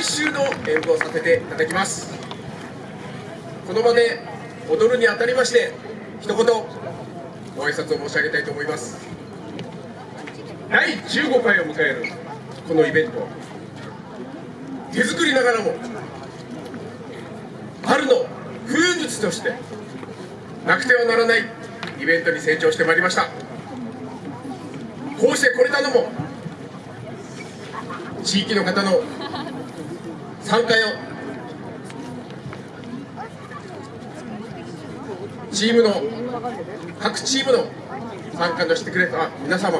来週の演舞をさせていただきます。この場で踊るにあたりまして一言ご挨拶を申し上げたいと思います。第15回を迎えるこのイベント。手作りながらも春の風物としてなくてはならないイベントに成長してまいりました。こうしてこれたのも地域の方の参加を。チームの各チームの参加のしてくれた皆様。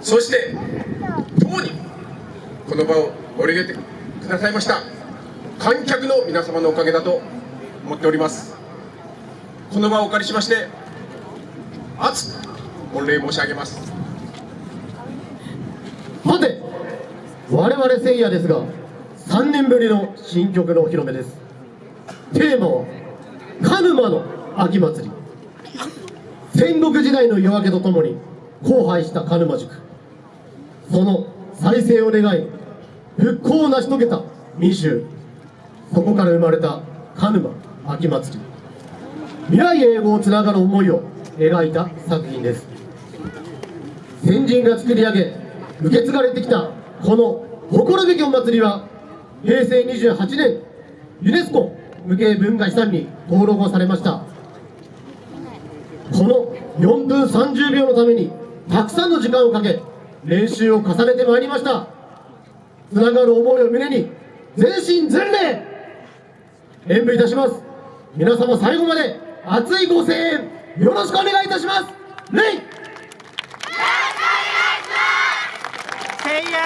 そして共にこの場を盛り上げてくださいました観客の皆様のおかげだと思っております。この場をお借りしまして熱く御礼申し上げます。さて我々せいやですが3年ぶりの新曲のお披露目です。テーマは鹿沼の秋祭り。戦国時代の夜明けとともに荒廃した鹿沼塾その再生を願い復興を成し遂げた民衆そこから生まれた鹿沼秋祭り。未来へをつながる思いを描いた作品です。先人が作り上げ受け継がれてきたこの誇るべきお祭りは平成28年ユネスコ無形文化遺産に登録をされました。この4分30秒のためにたくさんの時間をかけ練習を重ねてまいりました。つながる思いを胸に全身全霊演舞いたします。皆様最後まで熱いご声援よろしくお願いいたします。レイ！せいや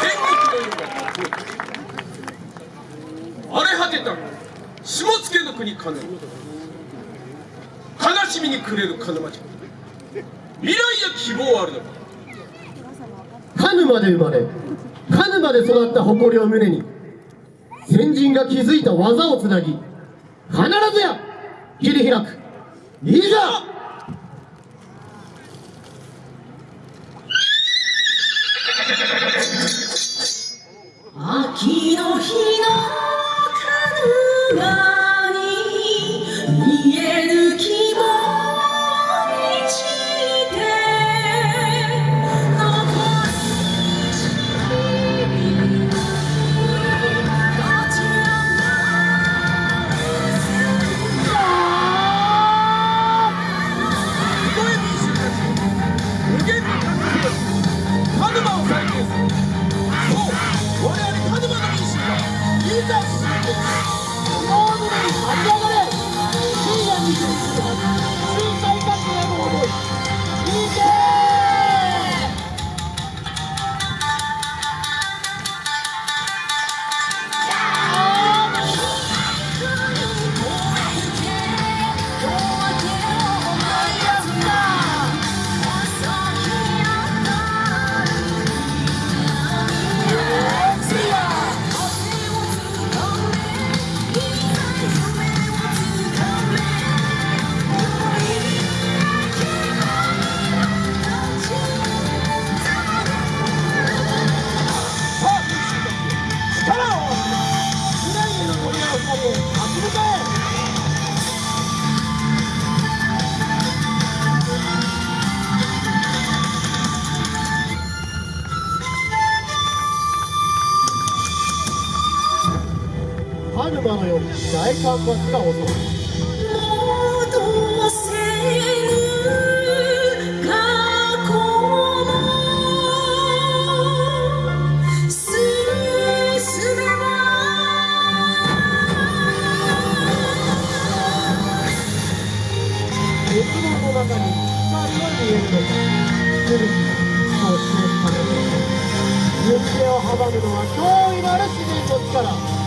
戦国の世が荒れ果てた下野の国金。悲しみに暮れる鹿沼城未来や希望あるのか。鹿沼で生まれカヌマで育った誇りを胸に先人が築いた技をつなぎ必ずや切り開く。いざ鹿鹿沼のように大干ばつが襲う戻せぬ過去も進め鉄門の中に光が見えるのか古きそうしてため行方を阻むのは驚異なる自然の力。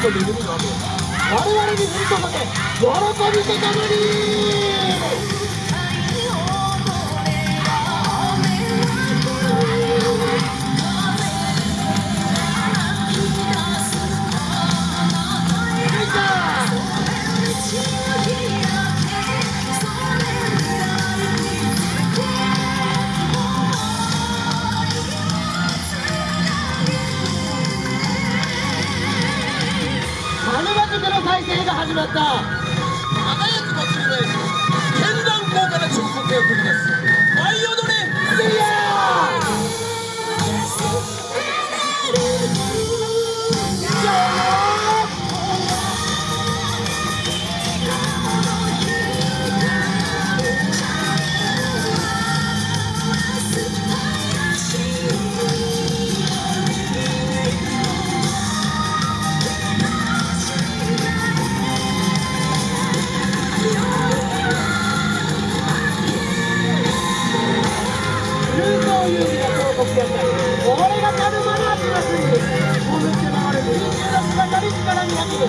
と恵みがある我々に振り注げ喜びとともにった輝く祭りの絵師絢爛豪華な彫刻を繰り出す。力になってる。